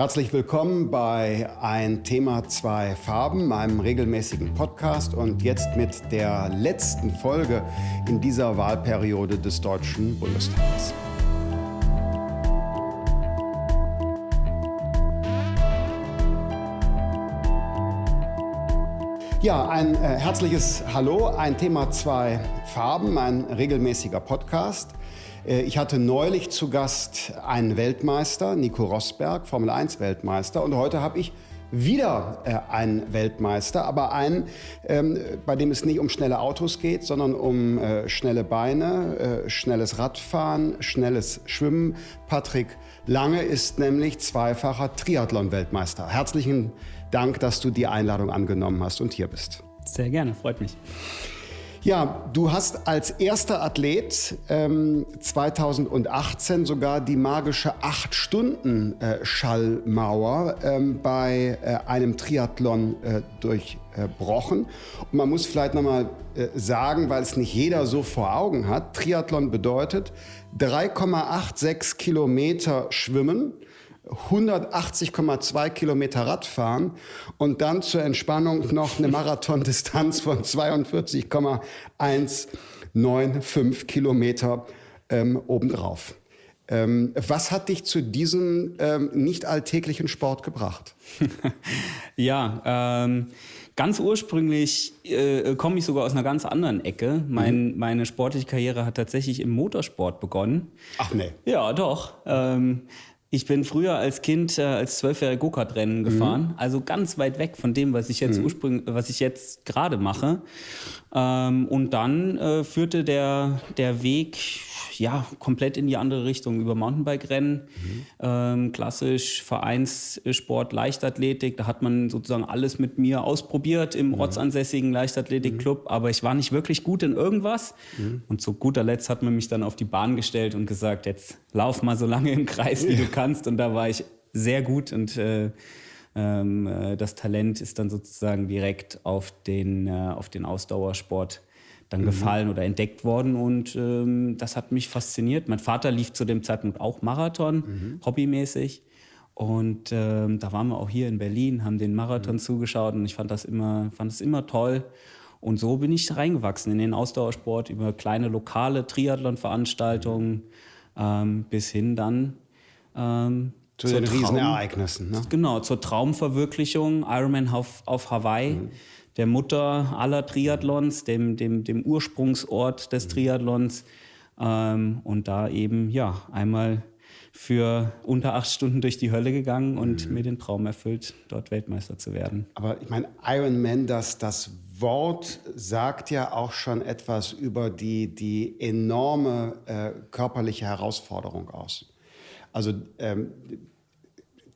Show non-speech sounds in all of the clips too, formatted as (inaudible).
Herzlich willkommen bei Ein Thema, zwei Farben, meinem regelmäßigen Podcast und jetzt mit der letzten Folge in dieser Wahlperiode des Deutschen Bundestages. Ja, ein äh, herzliches Hallo, ein Thema, zwei Farben, ein regelmäßiger Podcast. Äh, ich hatte neulich zu Gast einen Weltmeister, Nico Rosberg, Formel 1 Weltmeister. Und heute habe ich wieder äh, einen Weltmeister, aber einen, ähm, bei dem es nicht um schnelle Autos geht, sondern um äh, schnelle Beine, schnelles Radfahren, schnelles Schwimmen. Patrick Lange ist nämlich zweifacher Triathlon-Weltmeister. Herzlichen Dank, dass du die Einladung angenommen hast und hier bist. Sehr gerne, freut mich. Ja, du hast als erster Athlet ähm, 2018 sogar die magische 8-Stunden-Schallmauer äh, ähm, bei äh, einem Triathlon äh, durchbrochen. Und man muss vielleicht nochmal äh, sagen, weil es nicht jeder so vor Augen hat, Triathlon bedeutet 3,86 Kilometer schwimmen, 180,2 Kilometer Radfahren und dann zur Entspannung noch eine Marathondistanz von 42,195 Kilometer ähm, obendrauf. Ähm, was hat dich zu diesem ähm, nicht alltäglichen Sport gebracht? (laughs) ja, ähm, ganz ursprünglich äh, komme ich sogar aus einer ganz anderen Ecke. Mein, mhm. Meine sportliche Karriere hat tatsächlich im Motorsport begonnen. Ach nee. Ja, doch. Ich bin früher als Kind äh, als zwölfjähriger Go-Kart-Rennen gefahren, mhm. also ganz weit weg von dem, was ich jetzt mhm. ursprünglich, was ich jetzt gerade mache. Ähm, und dann äh, führte der, der Weg ja komplett in die andere Richtung über Mountainbike-Rennen, mhm. ähm, klassisch Vereinssport, Leichtathletik. Da hat man sozusagen alles mit mir ausprobiert im mhm. ortsansässigen Leichtathletikclub, mhm. aber ich war nicht wirklich gut in irgendwas. Mhm. Und zu guter Letzt hat man mich dann auf die Bahn gestellt und gesagt, jetzt lauf mal so lange im Kreis, wie du kannst. Und da war ich sehr gut und äh, ähm, äh, das Talent ist dann sozusagen direkt auf den, äh, auf den Ausdauersport dann mhm. gefallen oder entdeckt worden und ähm, das hat mich fasziniert. Mein Vater lief zu dem Zeitpunkt auch Marathon, mhm. hobbymäßig. Und ähm, da waren wir auch hier in Berlin, haben den Marathon mhm. zugeschaut und ich fand das immer, fand das immer toll. Und so bin ich reingewachsen in den Ausdauersport über kleine lokale Triathlon-Veranstaltungen ähm, bis hin dann ähm, zu den Traum, Riesenereignissen. Ne? Genau, zur Traumverwirklichung, Ironman auf, auf Hawaii. Mhm der Mutter aller Triathlons, dem, dem, dem Ursprungsort des mhm. Triathlons. Ähm, und da eben, ja, einmal für unter acht Stunden durch die Hölle gegangen und mhm. mir den Traum erfüllt, dort Weltmeister zu werden. Aber ich meine, Ironman, das, das Wort sagt ja auch schon etwas über die, die enorme äh, körperliche Herausforderung aus. Also ähm,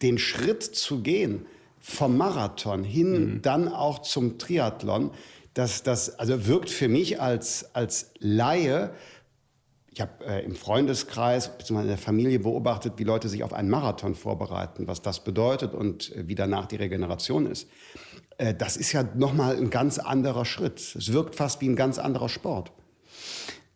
den Schritt zu gehen, vom Marathon hin mhm. dann auch zum Triathlon, dass das also wirkt für mich als, als Laie, ich habe äh, im Freundeskreis bzw. in der Familie beobachtet, wie Leute sich auf einen Marathon vorbereiten, was das bedeutet und äh, wie danach die Regeneration ist. Äh, das ist ja nochmal ein ganz anderer Schritt. Es wirkt fast wie ein ganz anderer Sport.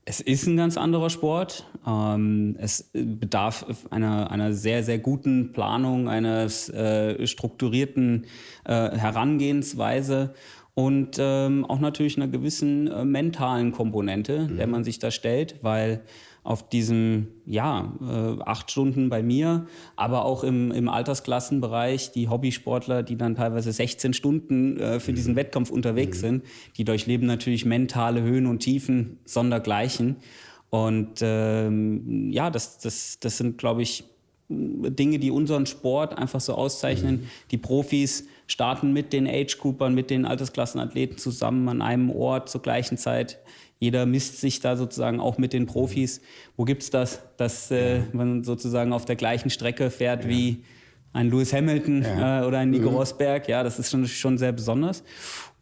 Es ist ein ganz anderer Sport. Ähm, es bedarf einer, einer sehr, sehr guten Planung, eines äh, strukturierten äh, Herangehensweise und ähm, auch natürlich einer gewissen äh, mentalen Komponente, mhm. der man sich da stellt, weil auf diesem, ja, äh, acht Stunden bei mir, aber auch im, im Altersklassenbereich, die Hobbysportler, die dann teilweise 16 Stunden äh, für mhm. diesen Wettkampf unterwegs mhm. sind, die durchleben natürlich mentale Höhen und Tiefen sondergleichen. Und ähm, ja, das, das, das sind, glaube ich, Dinge, die unseren Sport einfach so auszeichnen. Mhm. Die Profis starten mit den Age-Coopern, mit den Altersklassenathleten zusammen an einem Ort zur gleichen Zeit. Jeder misst sich da sozusagen auch mit den Profis. Wo gibt es das, dass äh, man sozusagen auf der gleichen Strecke fährt ja. wie ein Lewis Hamilton ja. äh, oder ein Nico mhm. Rosberg? Ja, das ist schon, schon sehr besonders.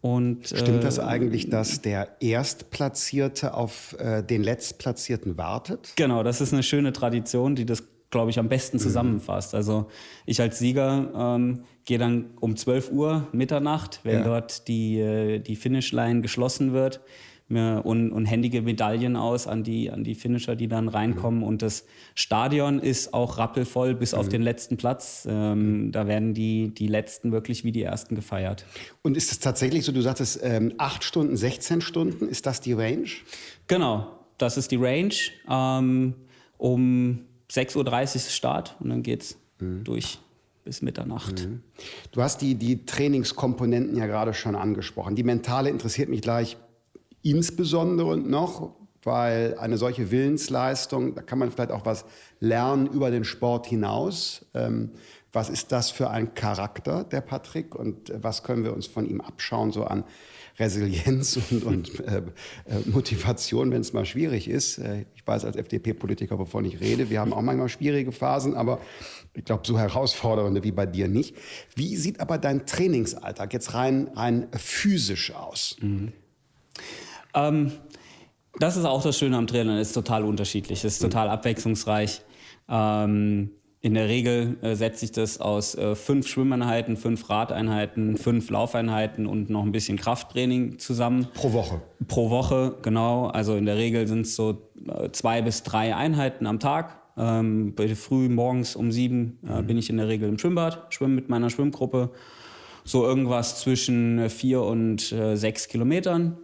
Und, Stimmt das äh, eigentlich, dass der Erstplatzierte auf äh, den Letztplatzierten wartet? Genau, das ist eine schöne Tradition, die das, glaube ich, am besten mhm. zusammenfasst. Also ich als Sieger ähm, gehe dann um 12 Uhr Mitternacht, wenn ja. dort die, äh, die Finishline geschlossen wird, und, händige Medaillen aus an die, an die Finisher, die dann reinkommen. Und das Stadion ist auch rappelvoll bis auf den letzten Platz. Ähm, da werden die, die Letzten wirklich wie die Ersten gefeiert. Und ist es tatsächlich so, du sagtest ähm, 8 Stunden, 16 Stunden, ist das die Range? Genau, das ist die Range. Ähm, um 6.30 Uhr ist Start und dann geht's mhm. durch bis Mitternacht. Mhm. Du hast die, die Trainingskomponenten ja gerade schon angesprochen. Die mentale interessiert mich gleich insbesondere noch, weil eine solche Willensleistung, da kann man vielleicht auch was lernen über den Sport hinaus. Ähm, was ist das für ein Charakter, der Patrick, und was können wir uns von ihm abschauen, so an Resilienz (laughs) und, und äh, äh, Motivation, wenn es mal schwierig ist. Äh, ich weiß als FDP-Politiker, wovon ich rede, wir haben auch manchmal schwierige Phasen, aber ich glaube, so herausfordernde wie bei dir nicht. Wie sieht aber dein Trainingsalltag jetzt rein, rein physisch aus? Mhm. Ähm, das ist auch das Schöne am Training, es ist total unterschiedlich, es ist total abwechslungsreich. Ähm, in der Regel äh, setzt sich das aus äh, fünf Schwimmeinheiten, fünf Radeinheiten, fünf Laufeinheiten und noch ein bisschen Krafttraining zusammen. Pro Woche? Pro Woche, genau. Also in der Regel sind es so äh, zwei bis drei Einheiten am Tag. Ähm, früh morgens um sieben äh, mhm. bin ich in der Regel im Schwimmbad, schwimme mit meiner Schwimmgruppe. So irgendwas zwischen vier und äh, sechs Kilometern.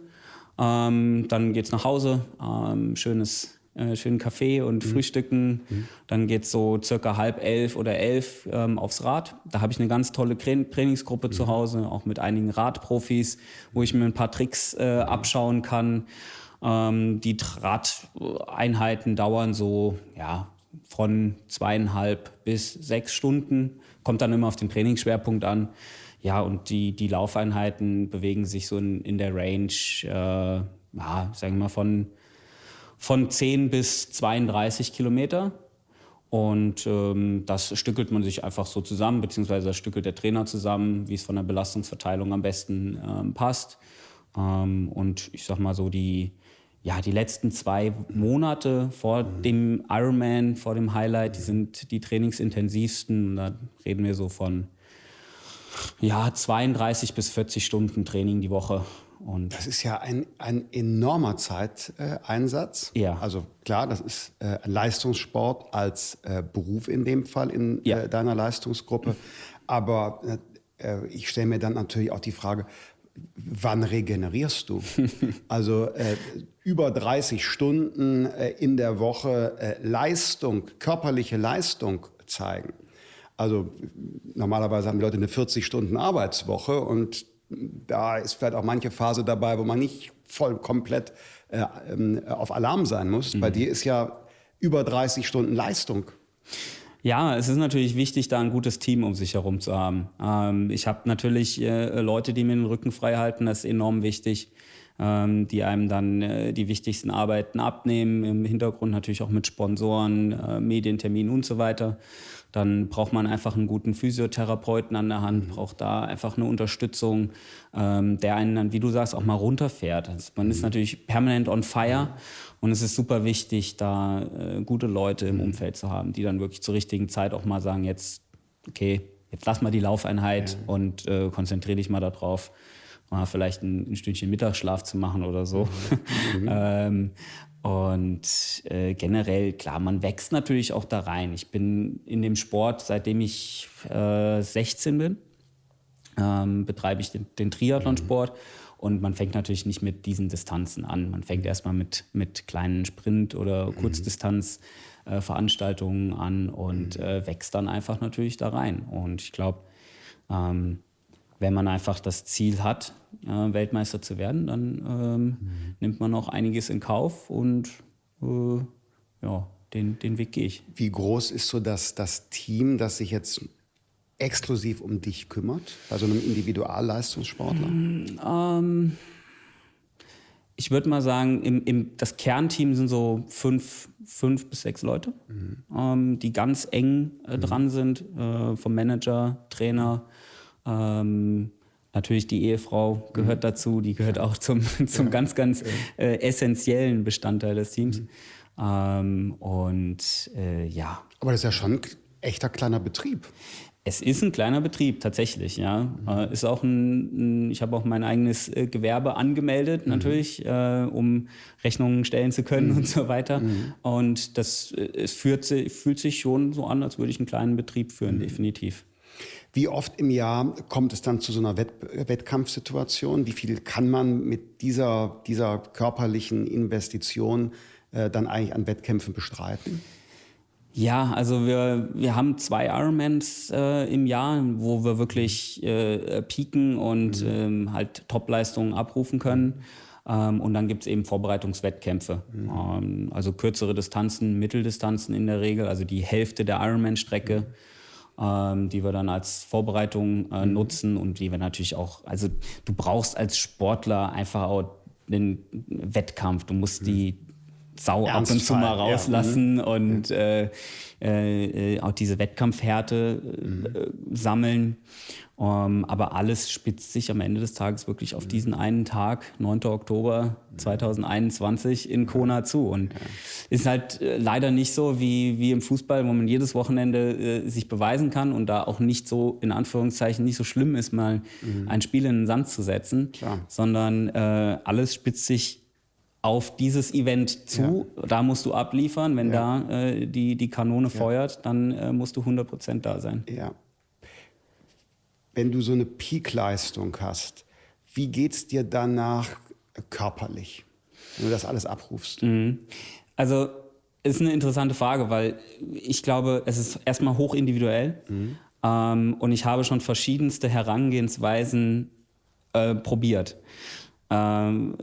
Ähm, dann geht's nach Hause, ähm, schönes äh, schönen Kaffee und mhm. Frühstücken. Mhm. Dann geht's so circa halb elf oder elf ähm, aufs Rad. Da habe ich eine ganz tolle Trainingsgruppe mhm. zu Hause, auch mit einigen Radprofis, wo ich mir ein paar Tricks äh, abschauen kann. Ähm, die Radeinheiten dauern so ja, von zweieinhalb bis sechs Stunden. Kommt dann immer auf den Trainingsschwerpunkt an. Ja, und die, die Laufeinheiten bewegen sich so in, in der Range, äh, ja, sagen wir mal, von, von 10 bis 32 Kilometer. Und ähm, das stückelt man sich einfach so zusammen, beziehungsweise das stückelt der Trainer zusammen, wie es von der Belastungsverteilung am besten ähm, passt. Ähm, und ich sag mal so, die, ja, die letzten zwei Monate vor dem Ironman, vor dem Highlight, die sind die trainingsintensivsten. Da reden wir so von ja, 32 bis 40 Stunden Training die Woche. Und das ist ja ein, ein enormer Zeiteinsatz. Äh, ja. Also klar, das ist äh, Leistungssport als äh, Beruf in dem Fall in ja. Äh, deiner Leistungsgruppe. Aber äh, ich stelle mir dann natürlich auch die Frage, wann regenerierst du? (laughs) also äh, über 30 Stunden in der Woche Leistung, körperliche Leistung zeigen. Also normalerweise haben die Leute eine 40-Stunden-Arbeitswoche und da ist vielleicht auch manche Phase dabei, wo man nicht voll komplett äh, ähm, auf Alarm sein muss. Mhm. Bei dir ist ja über 30 Stunden Leistung. Ja, es ist natürlich wichtig, da ein gutes Team um sich herum zu haben. Ähm, ich habe natürlich äh, Leute, die mir den Rücken frei halten, das ist enorm wichtig ähm, die einem dann äh, die wichtigsten Arbeiten abnehmen, im Hintergrund natürlich auch mit Sponsoren, äh, Medienterminen und so weiter. Dann braucht man einfach einen guten Physiotherapeuten an der Hand, braucht da einfach eine Unterstützung, ähm, der einen dann, wie du sagst, auch mal runterfährt. Also man ist mhm. natürlich permanent on fire und es ist super wichtig, da äh, gute Leute im Umfeld zu haben, die dann wirklich zur richtigen Zeit auch mal sagen, jetzt, okay, jetzt lass mal die Laufeinheit ja. und äh, konzentriere dich mal darauf mal vielleicht ein, ein, Stündchen Mittagsschlaf zu machen oder so. (laughs) Mhm. ähm, und äh, generell, klar, man wächst natürlich auch da rein. Ich bin in dem Sport, seitdem ich äh, 16 bin, ähm, betreibe ich den, den Triathlonsport. Mhm. Und man fängt natürlich nicht mit diesen Distanzen an. Man fängt erstmal mit, mit kleinen Sprint- oder mhm. Kurzdistanzveranstaltungen äh, an und mhm. äh, wächst dann einfach natürlich da rein. Und ich glaube, ähm, wenn man einfach das Ziel hat, Weltmeister zu werden, dann ähm, mhm. nimmt man auch einiges in Kauf und äh, ja, den, den Weg gehe ich. Wie groß ist so das, das Team, das sich jetzt exklusiv um dich kümmert, bei so einem Individualleistungssportler? Mm, ähm, ich würde mal sagen, im, im, das Kernteam sind so fünf, fünf bis sechs Leute, mhm. ähm, die ganz eng äh, dran mhm. sind, äh, vom Manager, Trainer, ähm, natürlich die Ehefrau gehört mhm. dazu, die gehört auch zum, (laughs) zum ja. ganz, ganz äh, essentiellen Bestandteil des Teams. Mhm. Ähm, und äh, ja. Aber das ist ja schon ein echter kleiner Betrieb. Es ist ein kleiner Betrieb tatsächlich, ja. Mhm. Äh, ist auch ein, ein ich habe auch mein eigenes äh, Gewerbe angemeldet, mhm. natürlich, äh, um Rechnungen stellen zu können mhm. und so weiter. Mhm. Und das äh, es führt, fühlt sich schon so an, als würde ich einen kleinen Betrieb führen, mhm. definitiv. Wie oft im Jahr kommt es dann zu so einer Wett Wettkampfsituation? Wie viel kann man mit dieser, dieser körperlichen Investition äh, dann eigentlich an Wettkämpfen bestreiten? Ja, also wir, wir haben zwei Ironmans äh, im Jahr, wo wir wirklich äh, pieken und mhm. ähm, halt Topleistungen abrufen können. Ähm, und dann gibt es eben Vorbereitungswettkämpfe. Mhm. Ähm, also kürzere Distanzen, Mitteldistanzen in der Regel, also die Hälfte der Ironman-Strecke, ähm, die wir dann als Vorbereitung äh, mhm. nutzen und die wir natürlich auch, also du brauchst als Sportler einfach auch den Wettkampf. Du musst mhm. die Sau ab und zu mal rauslassen ja. Mhm. und äh, äh, auch diese Wettkampfhärte mhm. äh, sammeln. Um, ähm, aber alles spitzt sich am Ende des Tages wirklich auf mhm. diesen einen Tag, 9. Oktober 2021 in Kona zu. Und ja. ist halt äh, leider nicht so wie, wie im Fußball, wo man jedes Wochenende äh, sich beweisen kann und da auch nicht so, in Anführungszeichen, nicht so schlimm ist, mal mhm. ein Spiel in den Sand zu setzen, Klar. sondern äh, alles spitzt sich auf dieses Event zu. Ja. Da musst du abliefern. Wenn ja. da äh, die, die Kanone feuert, dann äh, musst du 100 Prozent da sein. Ja. Wenn du so eine Peak-Leistung hast, wie geht es dir danach körperlich, wenn du das alles abrufst? Mhm. Also ist eine interessante Frage, weil ich glaube, es ist erstmal hochindividuell. Mhm. Ähm, und ich habe schon verschiedenste Herangehensweisen äh, probiert. Ähm,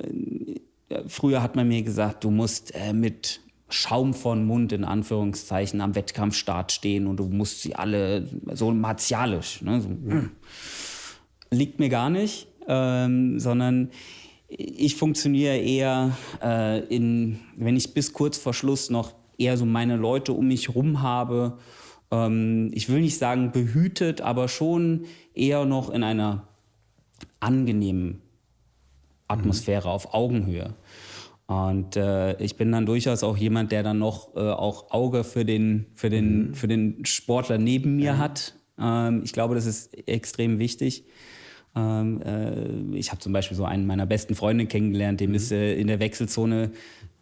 früher hat man mir gesagt, du musst äh, mit Schaum von Mund in Anführungszeichen am Wettkampfstart stehen und du musst sie alle so martialisch. Ne? So, mm. Liegt mir gar nicht, ähm, sondern ich funktioniere eher äh, in, wenn ich bis kurz vor Schluss noch eher so meine Leute um mich rum habe. Ähm, ich will nicht sagen behütet, aber schon eher noch in einer angenehmen Atmosphäre mhm. auf Augenhöhe. Und äh, ich bin dann durchaus auch jemand, der dann noch äh, auch Auge für den, für den, mhm. für den Sportler neben mir ja. hat. Ähm, ich glaube, das ist extrem wichtig. Ähm, äh, ich habe zum Beispiel so einen meiner besten Freunde kennengelernt, dem mhm. ist äh, in der Wechselzone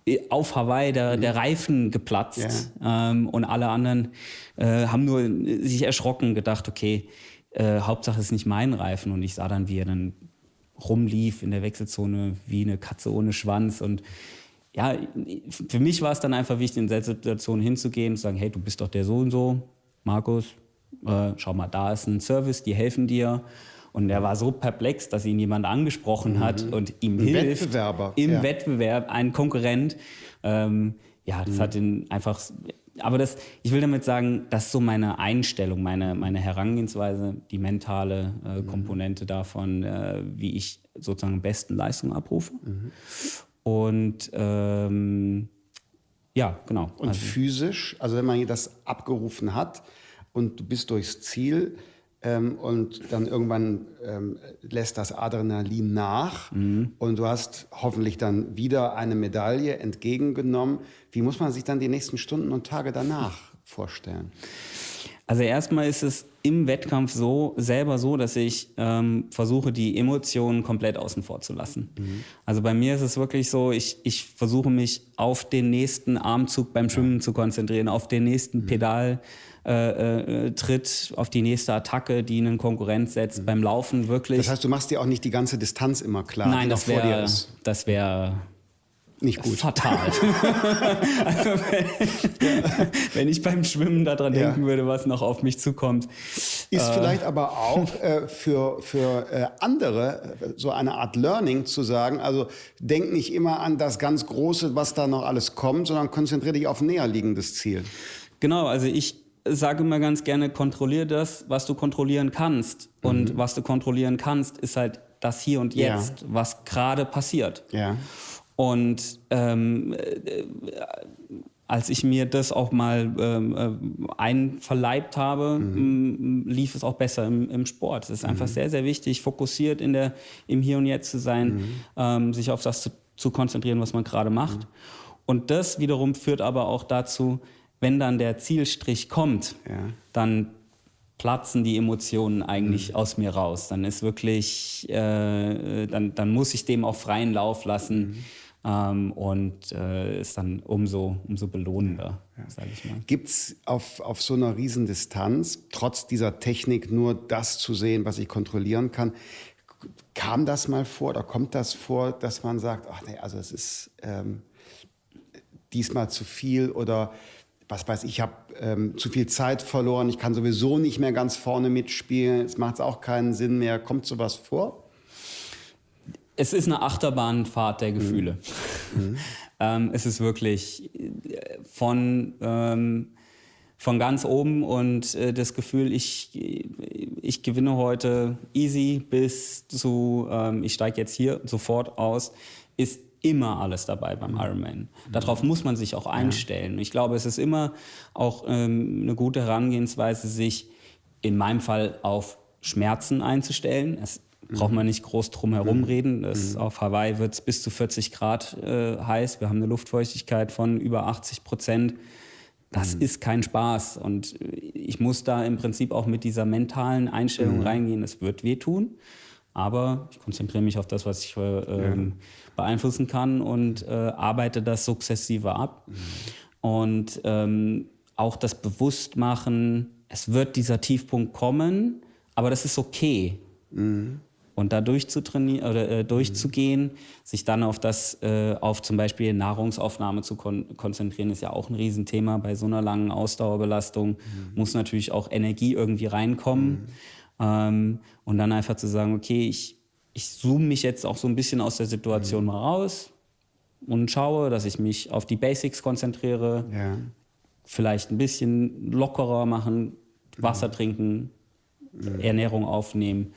äh, auf Hawaii der, mhm. der Reifen geplatzt ja. ähm, und alle anderen äh, haben nur sich erschrocken, gedacht, okay, äh, Hauptsache ist nicht mein Reifen und ich sah dann, wie er dann rumlief in der Wechselzone wie eine Katze ohne Schwanz. Und ja, für mich war es dann einfach wichtig, in der Situation hinzugehen und zu sagen, hey, du bist doch der so und so, Markus, äh, schau mal, da ist ein Service, die helfen dir. Und er war so perplex, dass ihn jemand angesprochen hat mhm. und ihm ein hilft. Wettbewerber. Im ja. Wettbewerb, ein Konkurrent. Ähm, ja, das mhm. hat ihn einfach aber das, ich will damit sagen, das ist so meine Einstellung, meine, meine Herangehensweise, die mentale äh, mhm. Komponente davon, äh, wie ich sozusagen am besten Leistung abrufe. Mhm. Und ähm, ja, genau. Und also, physisch, also wenn man das abgerufen hat und du bist durchs Ziel, ähm, und dann irgendwann ähm, lässt das Adrenalin nach mhm. und du hast hoffentlich dann wieder eine Medaille entgegengenommen. Wie muss man sich dann die nächsten Stunden und Tage danach vorstellen? Also erstmal ist es im Wettkampf so selber so, dass ich ähm, versuche, die Emotionen komplett außen vor zu lassen. Mhm. Also bei mir ist es wirklich so, ich, ich versuche mich auf den nächsten Armzug beim Schwimmen ja. zu konzentrieren, auf den nächsten mhm. Pedal äh, äh, tritt, auf die nächste Attacke, die einen Konkurrent setzt. Mhm. Beim Laufen wirklich. Das heißt, du machst dir auch nicht die ganze Distanz immer klar, Nein, das wär, Das wäre nicht gut. Fatal. (laughs) also wenn, wenn, ich beim Schwimmen daran ja. denken würde, was noch auf mich zukommt. Ist äh, vielleicht aber auch äh, für, für äh, andere äh, so eine Art Learning zu sagen, also denk nicht immer an das ganz Große, was da noch alles kommt, sondern konzentriere dich auf ein näher liegendes Ziel. Genau, also ich sage immer ganz gerne, kontrolliere das, was du kontrollieren kannst. Und mhm. was du kontrollieren kannst, ist halt das Hier und Jetzt, ja. was gerade passiert. Ja. Und ähm, äh, als ich mir das auch mal ähm, äh, einverleibt habe, mhm. lief es auch besser im, im Sport. Es ist einfach mhm. sehr, sehr wichtig, fokussiert in der, im Hier und Jetzt zu sein, mhm. ähm, sich auf das zu, zu, konzentrieren, was man gerade macht. Mhm. Und das wiederum führt aber auch dazu, wenn dann der Zielstrich kommt, ja. dann platzen die Emotionen eigentlich mhm. aus mir raus. Dann ist wirklich, äh, dann, dann muss ich dem auch freien Lauf lassen. Mhm. Ähm, und äh, ist dann umso, umso belohnender, ja. sage ich mal. Gibt es auf, auf so einer Riesendistanz, trotz dieser Technik, nur das zu sehen, was ich kontrollieren kann? Kam das mal vor oder kommt das vor, dass man sagt, ach nee, also es ist ähm, diesmal zu viel oder was weiß ich, ich habe ähm, zu viel Zeit verloren, ich kann sowieso nicht mehr ganz vorne mitspielen, es macht auch keinen Sinn mehr. Kommt sowas vor? Es ist eine Achterbahnfahrt der Gefühle. Mhm. (laughs) ähm, es ist wirklich äh, von, ähm, von ganz oben und äh, das Gefühl, ich, ich gewinne heute easy bis zu, ähm, ich steige jetzt hier sofort aus, ist immer alles dabei beim mhm. Ironman. Darauf muss man sich auch einstellen. Ich glaube, es ist immer auch ähm, eine gute Herangehensweise, sich in meinem Fall auf Schmerzen einzustellen. Es braucht man nicht groß drum herum mhm. reden. Das, mhm. Auf Hawaii wird es bis zu 40 Grad äh, heiß. Wir haben eine Luftfeuchtigkeit von über 80 Prozent. Das mhm. ist kein Spaß. Und ich muss da im Prinzip auch mit dieser mentalen Einstellung mhm. reingehen. Es wird wehtun. Aber ich konzentriere mich auf das, was ich äh, ähm, beeinflussen kann und äh, arbeite das sukzessive ab. Mhm. Und ähm, auch das Bewusstmachen, es wird dieser Tiefpunkt kommen, aber das ist okay. Mhm. Und da durchzutrainieren oder äh, durchzugehen, mhm. sich dann auf das, äh, auf zum Beispiel Nahrungsaufnahme zu kon konzentrieren, ist ja auch ein Riesenthema bei so einer langen Ausdauerbelastung. Mhm. Muss natürlich auch Energie irgendwie reinkommen. Mhm. Ähm, und dann einfach zu sagen, okay, ich ich zoome mich jetzt auch so ein bisschen aus der Situation mhm. mal raus und schaue, dass ich mich auf die Basics konzentriere, ja. vielleicht ein bisschen lockerer machen, Wasser mhm. trinken, mhm. Ernährung aufnehmen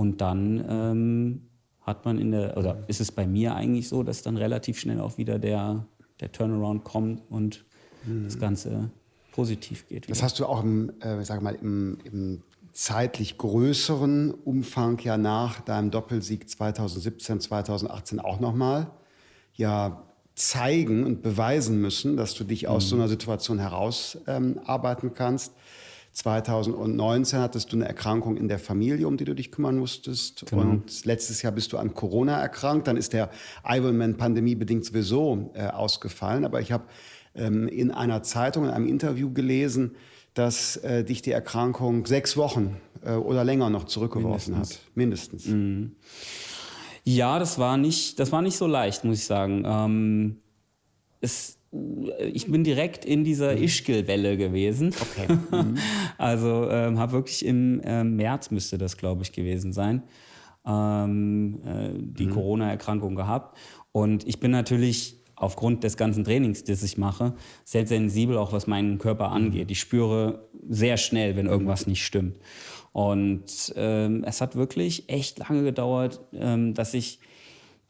und dann ähm, hat man in der, oder ist es bei mir eigentlich so, dass dann relativ schnell auch wieder der, der Turnaround kommt und mhm. das Ganze positiv geht. Wieder. Das hast du auch im, äh, sag mal, im, im zeitlich größeren Umfang ja nach deinem Doppelsieg 2017, 2018 auch nochmal ja zeigen und beweisen müssen, dass du dich aus mhm. so einer Situation herausarbeiten ähm, kannst. 2019 hattest du eine Erkrankung in der Familie, um die du dich kümmern musstest. Genau. Und letztes Jahr bist du an Corona erkrankt. Dann ist der Ironman pandemiebedingt sowieso äh, ausgefallen. Aber ich habe ähm, in einer Zeitung, in einem Interview gelesen, dass äh, dich die Erkrankung sechs Wochen äh, oder länger noch zurückgeworfen Mindestens. hat. Mindestens. Mhm. Ja, das war nicht, das war nicht so leicht, muss ich sagen. Ähm, es, ich bin direkt in dieser mhm. Ischgl-Welle gewesen. Okay. Mhm. (laughs) also ähm, habe wirklich im äh, März müsste das, glaube ich, gewesen sein. Ähm, äh, die mhm. Corona-Erkrankung gehabt. Und ich bin natürlich aufgrund des ganzen Trainings, das ich mache, sehr sensibel, auch was meinen Körper mhm. angeht. Ich spüre sehr schnell, wenn irgendwas nicht stimmt. Und ähm, es hat wirklich echt lange gedauert, ähm, dass ich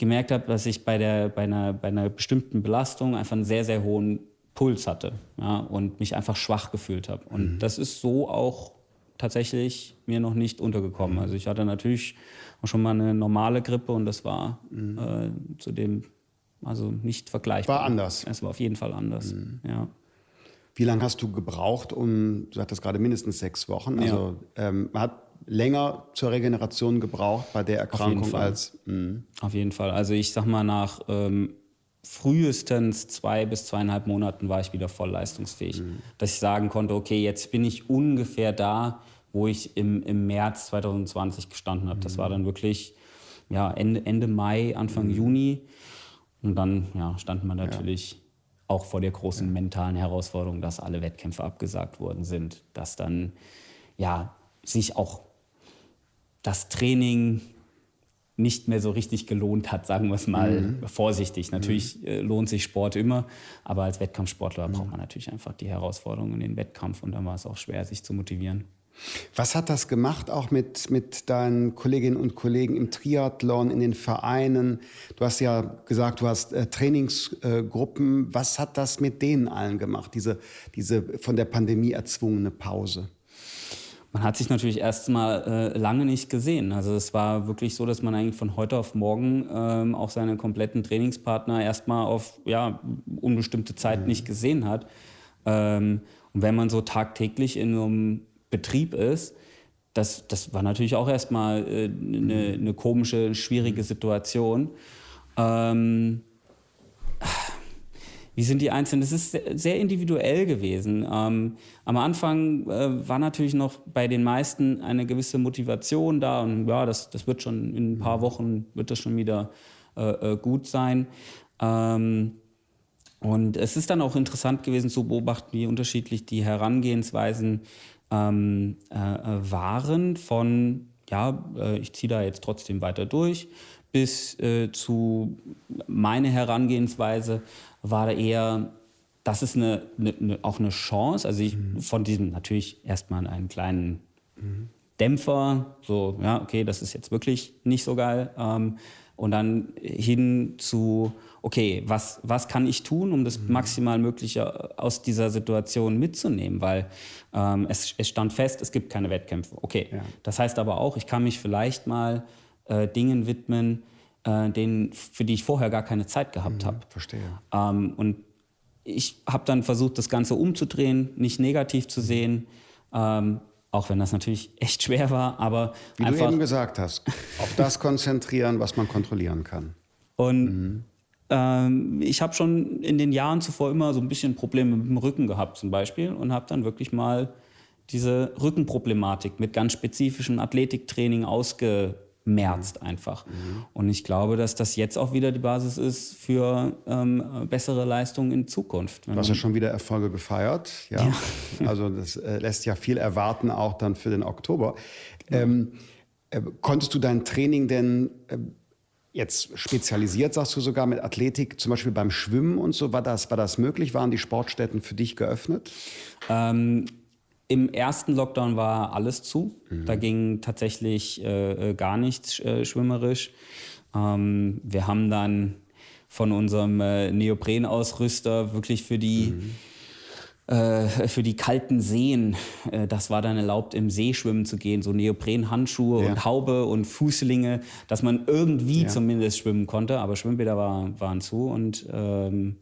gemerkt habe, dass ich bei, der, bei, einer, bei einer bestimmten Belastung einfach einen sehr, sehr hohen Puls hatte ja, und mich einfach schwach gefühlt habe. Und mhm. das ist so auch tatsächlich mir noch nicht untergekommen. Mhm. Also ich hatte natürlich auch schon mal eine normale Grippe und das war mhm. äh, zu dem also nicht vergleichbar. War anders. Es war auf jeden Fall anders, mhm. ja. Wie lange hast du gebraucht, um, du sagtest gerade mindestens sechs Wochen, also ja. ähm, man hat länger zur Regeneration gebraucht bei der Erkrankung Auf als... Mh. Auf jeden Fall. Also ich sag mal, nach ähm, frühestens zwei bis zweieinhalb Monaten war ich wieder voll leistungsfähig. Mhm. Dass ich sagen konnte, okay, jetzt bin ich ungefähr da, wo ich im, im März 2020 gestanden habe. Mhm. Das war dann wirklich ja, Ende, Ende Mai, Anfang mhm. Juni. Und dann ja, stand man natürlich ja. auch vor der großen ja. mentalen Herausforderung, dass alle Wettkämpfe abgesagt worden sind, dass dann ja sich auch das Training nicht mehr so richtig gelohnt hat, sagen wir es mal mhm. vorsichtig. Natürlich mhm. äh, lohnt sich Sport immer, aber als Wettkampfsportler mhm. braucht man natürlich einfach die Herausforderung in den Wettkampf und dann war es auch schwer, sich zu motivieren. Was hat das gemacht, auch mit, mit deinen Kolleginnen und Kollegen im Triathlon, in den Vereinen? Du hast ja gesagt, du hast äh, Trainingsgruppen. Was hat das mit denen allen gemacht, diese, diese von der Pandemie erzwungene Pause? Man hat sich natürlich erst mal äh, lange nicht gesehen. Also es war wirklich so, dass man eigentlich von heute auf morgen ähm, auch seine kompletten Trainingspartner erstmal auf ja, unbestimmte Zeit mhm. nicht gesehen hat. Ähm, und wenn man so tagtäglich in so einem Betrieb ist, das, das war natürlich auch erstmal äh, eine, eine komische, schwierige Situation. Ähm, wie sind die Einzelnen? Das ist sehr individuell gewesen. Ähm, am Anfang äh, war natürlich noch bei den meisten eine gewisse Motivation da und ja, das, das wird schon in ein paar Wochen wird das schon wieder äh, äh gut sein. Ähm, und es ist dann auch interessant gewesen zu beobachten, wie unterschiedlich die Herangehensweisen ähm, äh, äh waren von, ja, äh, ich ziehe da jetzt trotzdem weiter durch, bis äh, zu meine Herangehensweise war eher, das ist eine, eine, auch eine Chance. Also ich mhm. von diesem natürlich erstmal einen kleinen mhm. Dämpfer, so, ja, okay, das ist jetzt wirklich nicht so geil. Ähm, und dann hin zu, okay, was, was kann ich tun, um das mhm. maximal Mögliche aus dieser Situation mitzunehmen? Weil ähm, es, es stand fest, es gibt keine Wettkämpfe. Okay, ja. das heißt aber auch, ich kann mich vielleicht mal äh, Dingen widmen, äh, denen, für die ich vorher gar keine Zeit gehabt mhm, habe. Verstehe. Ähm, und ich habe dann versucht, das Ganze umzudrehen, nicht negativ zu sehen, ähm, auch wenn das natürlich (laughs) echt schwer war, aber wie einfach, du eben gesagt hast, auf das (laughs) konzentrieren, was man kontrollieren kann. Und mhm. ähm, ich habe schon in den Jahren zuvor immer so ein bisschen Probleme mit dem Rücken gehabt, zum Beispiel, und habe dann wirklich mal diese Rückenproblematik mit ganz spezifischem Athletiktraining ausge merzt einfach. Mhm. Und ich glaube, dass das jetzt auch wieder die Basis ist für ähm, bessere Leistungen in Zukunft. Du hast ja schon wieder Erfolge gefeiert. Ja. ja. (laughs) Also das äh, lässt ja viel erwarten, auch dann für den Oktober. Ähm, äh, konntest du dein Training denn äh, jetzt spezialisiert, sagst du sogar, mit Athletik, zum Beispiel beim Schwimmen und so, war das, war das möglich? Waren die Sportstätten für dich geöffnet? Ähm, im ersten Lockdown war alles zu. Mhm. Da ging tatsächlich äh, äh, gar nichts äh, schwimmerisch. Ähm, wir haben dann von unserem äh, Neoprenausrüster wirklich für die, mhm. Äh, für die kalten Seen, äh, das war dann erlaubt, im See schwimmen zu gehen, so Neoprenhandschuhe ja. und Haube und Fußlinge, dass man irgendwie ja. zumindest schwimmen konnte. Aber Schwimmbäder war, waren zu und ähm,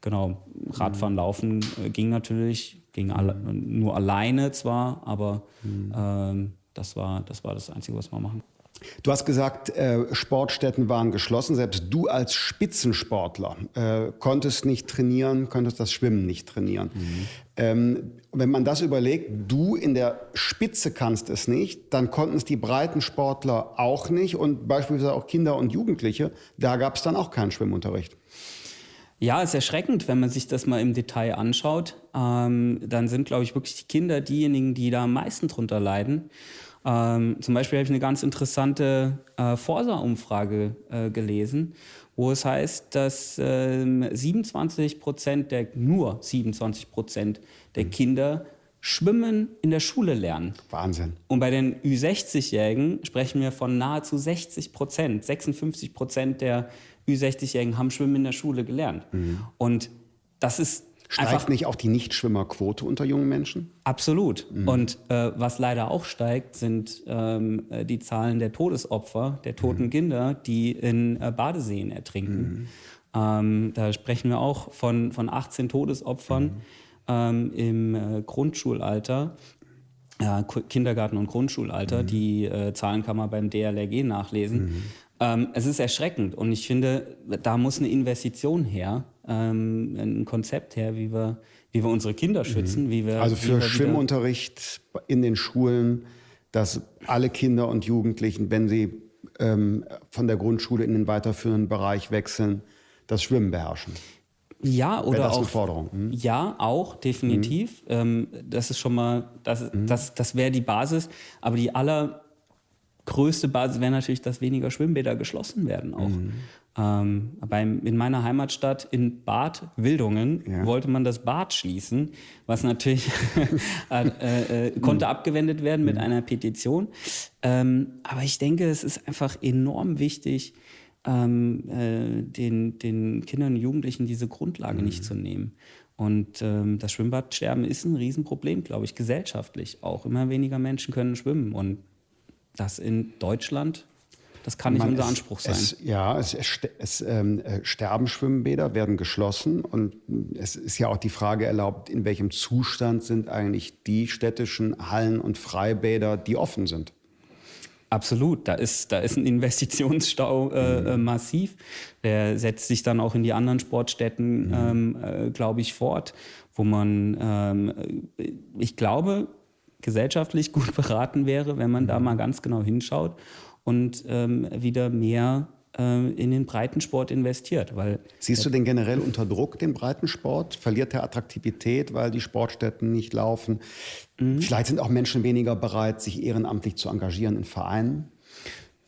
genau, Radfahren, mhm. Laufen ging natürlich Ging alle, nur alleine zwar, aber mhm. ähm, das, war, das war das Einzige, was wir machen. Du hast gesagt, äh, Sportstätten waren geschlossen. Selbst du als Spitzensportler äh, konntest nicht trainieren, konntest das Schwimmen nicht trainieren. Mhm. Ähm, wenn man das überlegt, du in der Spitze kannst es nicht, dann konnten es die Breitensportler auch nicht und beispielsweise auch Kinder und Jugendliche. Da gab es dann auch keinen Schwimmunterricht. Ja, ist erschreckend, wenn man sich das mal im Detail anschaut. Ähm, dann sind, glaube ich, wirklich die Kinder diejenigen, die da am meisten drunter leiden. Ähm, zum Beispiel habe ich eine ganz interessante äh, Forsa-Umfrage äh, gelesen, wo es heißt, dass äh, 27 Prozent der, nur 27 Prozent der mhm. Kinder Schwimmen in der Schule lernen. Wahnsinn. Und bei den Ü60-Jährigen sprechen wir von nahezu 60 Prozent. 56 Prozent der Ü60-Jährigen haben Schwimmen in der Schule gelernt. Mhm. Und das ist Steigt einfach, nicht auch die Nichtschwimmerquote unter jungen Menschen? Absolut. Mhm. Und äh, was leider auch steigt, sind ähm, äh, die Zahlen der Todesopfer, der toten mhm. Kinder, die in äh, Badeseen ertrinken. Mhm. Ähm, da sprechen wir auch von, von 18 Todesopfern mhm. ähm, im äh, Grundschulalter. Kindergarten- und Grundschulalter. Mhm. Die äh, Zahlen kann man beim DLRG nachlesen. Ähm, es ist erschreckend und ich finde, da muss eine Investition her, ähm, ein Konzept her, wie wir, wie wir unsere Kinder mhm. schützen. Mhm. Wie wir, also für Schwimmunterricht in den Schulen, dass alle Kinder und Jugendlichen, wenn sie ähm, von der Grundschule in den weiterführenden Bereich wechseln, das Schwimmen beherrschen. Ja, oder das auch. Eine Forderung? Hm? Ja, auch, definitiv. Mhm. Ähm, das ist schon mal, das, mhm. das, das wäre die Basis. Aber die aller größte Basis wäre natürlich, dass weniger Schwimmbäder geschlossen werden auch. Mhm. Ähm, beim, in meiner Heimatstadt in Bad Wildungen ja. wollte man das Bad schließen, was natürlich (laughs) äh, äh, konnte mhm. abgewendet werden mit mhm. einer Petition. Ähm, aber ich denke, es ist einfach enorm wichtig, ähm, äh, den, den Kindern und Jugendlichen diese Grundlage nicht mhm. zu nehmen. Und ähm, das Schwimmbadsterben ist ein Riesenproblem, glaube ich, gesellschaftlich auch. Immer weniger Menschen können schwimmen und das in Deutschland Das kann nicht Man, unser es- Anspruch sein. Es, ja, es, es, ähm, äh, sterben Schwimmbäder, werden geschlossen und es ist ja auch die Frage erlaubt, in welchem Zustand sind eigentlich die städtischen Hallen und Freibäder, die offen sind. Absolut, da ist, da ist ein Investitionsstau äh, äh, massiv. Der setzt sich dann auch in die anderen Sportstätten, ähm, äh, glaube ich, fort, wo man, ähm, äh, ich glaube, gesellschaftlich gut (laughs) beraten wäre, wenn man da mal ganz genau hinschaut und ähm, wieder mehr äh, in den Breitensport investiert, weil Siehst du den generell unter Druck, den Breitensport? Verliert er Attraktivität, weil die Sportstätten nicht laufen? Vielleicht sind auch Menschen weniger bereit, sich ehrenamtlich zu engagieren in Vereinen.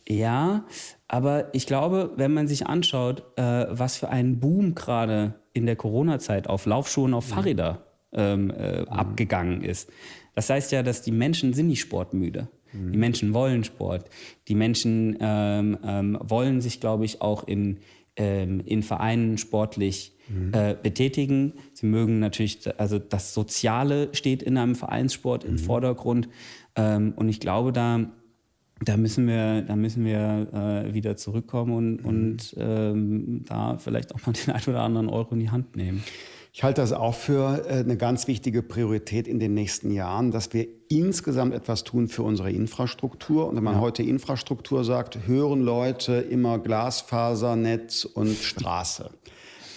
Ja, aber ich glaube, wenn man sich anschaut, äh, was für ein Boom gerade in der Corona-Zeit auf Laufschuhen, auf Fahrräder ähm, äh, abgegangen ist. Das heißt ja, dass die Menschen sind nicht sportmüde. Die Menschen wollen Sport. Die Menschen ähm, ähm, wollen sich, glaube ich, auch in, ähm, in Vereinen sportlich äh, betätigen. Sie mögen natürlich, also das Soziale steht in einem Vereinssport im Vordergrund. Ähm, und ich glaube, da da müssen wir, da müssen wir äh, wieder zurückkommen und, und ähm, da vielleicht auch mal den (laughs) einen oder anderen Euro in die Hand nehmen. Ich halte das auch für äh, eine ganz wichtige Priorität in den nächsten Jahren, dass wir insgesamt etwas tun für unsere Infrastruktur. Und wenn man heute Infrastruktur sagt, hören Leute immer Glasfasernetz und Straße.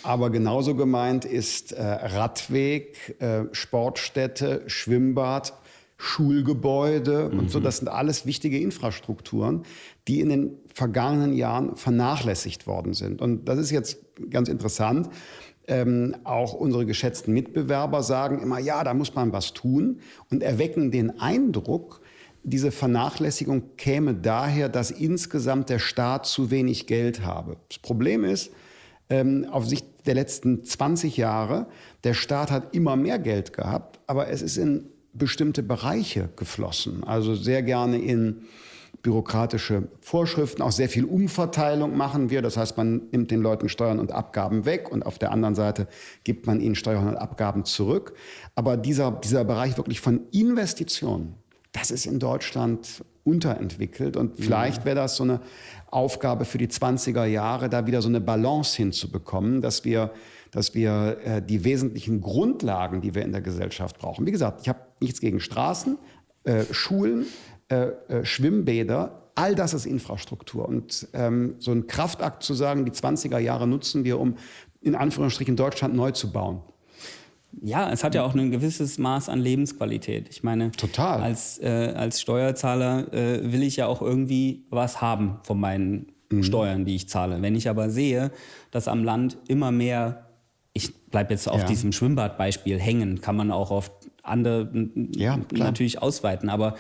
Aber genauso gemeint ist äh, Radweg, äh, Sportstätte, Schwimmbad, Schulgebäude und so. Das sind alles wichtige Infrastrukturen, die in den vergangenen Jahren vernachlässigt worden sind. Und das ist jetzt ganz interessant. Ähm, auch unsere geschätzten Mitbewerber sagen immer, ja, da muss man was tun und erwecken den Eindruck, diese Vernachlässigung käme daher, dass insgesamt der Staat zu wenig Geld habe. Das Problem ist, ähm, auf Sicht der letzten 20 Jahre, der Staat hat immer mehr Geld gehabt, aber es ist in bestimmte Bereiche geflossen. Also sehr gerne in bürokratische Vorschriften, auch sehr viel Umverteilung machen wir. Das heißt, man nimmt den Leuten Steuern und Abgaben weg und auf der anderen Seite gibt man ihnen Steuern und Abgaben zurück. Aber dieser, dieser Bereich wirklich von Investitionen, das ist in Deutschland unterentwickelt und vielleicht wäre das so eine Aufgabe für die 20er Jahre, da wieder so eine Balance hinzubekommen, dass wir, dass wir äh, die wesentlichen Grundlagen, die wir in der Gesellschaft brauchen. Wie gesagt, ich habe nichts gegen Straßen, äh, Schulen, Schwimmbäder, all das ist Infrastruktur. Und ähm, so ein Kraftakt zu sagen, die 20er Jahre nutzen wir, um in Anführungsstrichen Deutschland neu zu bauen. Ja, es hat ja auch ein gewisses Maß an Lebensqualität. Ich meine, Total. Als, äh, als Steuerzahler äh, will ich ja auch irgendwie was haben von meinen Steuern, die ich zahle. Wenn ich aber sehe, dass am Land immer mehr, ich bleibe jetzt auf Ja. diesem Schwimmbadbeispiel hängen, kann man auch auf andere Ja, natürlich ausweiten, aber